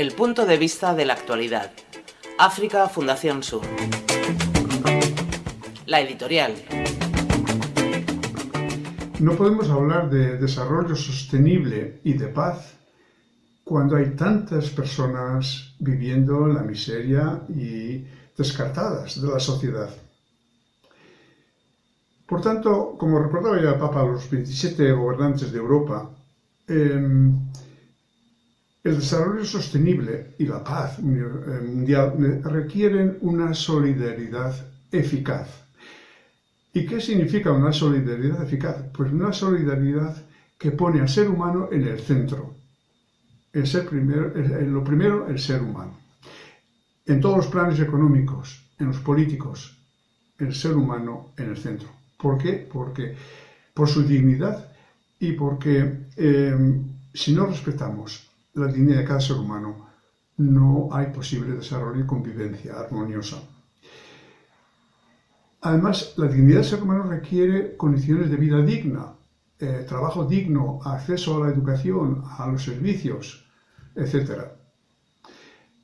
El punto de vista de la actualidad. África Fundación Sur. La editorial. No podemos hablar de desarrollo sostenible y de paz cuando hay tantas personas viviendo en la miseria y descartadas de la sociedad. Por tanto, como recordaba ya el Papa a los 27 gobernantes de Europa, em, el desarrollo sostenible y la paz eh, mundial requieren una solidaridad eficaz. ¿Y qué significa una solidaridad eficaz? Pues una solidaridad que pone al ser humano en el centro. El ser lo primero, el ser humano. En todos los planes económicos, en los políticos, el ser humano en el centro. ¿Por qué? Porque por su dignidad y porque eh, si no respetamos la dignidad de cada ser humano, no hay posible desarrollo y convivencia armoniosa. Además, la dignidad del ser humano requiere condiciones de vida digna, eh, trabajo digno, acceso a la educación, a los servicios, etc.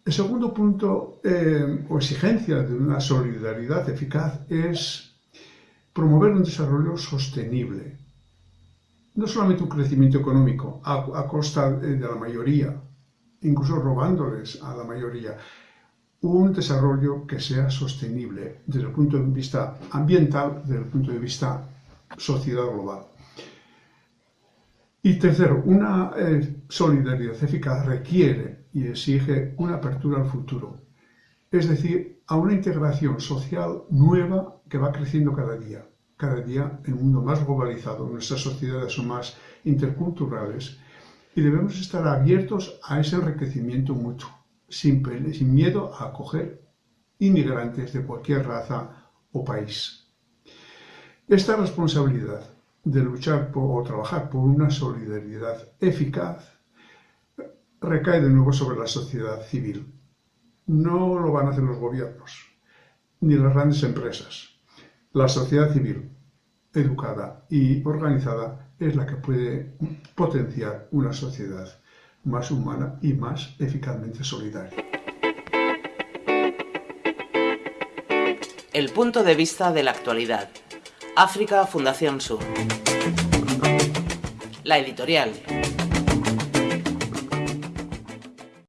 El segundo punto eh, o exigencia de una solidaridad eficaz es promover un desarrollo sostenible, no solamente un crecimiento económico a, costa de la mayoría, incluso robándoles a la mayoría, un desarrollo que sea sostenible desde el punto de vista ambiental, desde el punto de vista sociedad global. Y tercero, una eh, solidaridad eficaz requiere y exige una apertura al futuro, es decir, a una integración social nueva que va creciendo cada día cada día en un mundo más globalizado, nuestras sociedades son más interculturales y debemos estar abiertos a ese enriquecimiento mutuo, sin, miedo a acoger inmigrantes de cualquier raza o país. Esta responsabilidad de luchar por, o trabajar por una solidaridad eficaz recae de nuevo sobre la sociedad civil. No lo van a hacer los gobiernos, ni las grandes empresas la sociedad civil, educada y organizada, es la que puede potenciar una sociedad más humana y más eficazmente solidaria. El punto de vista de la actualidad. África Fundación Sur. La editorial.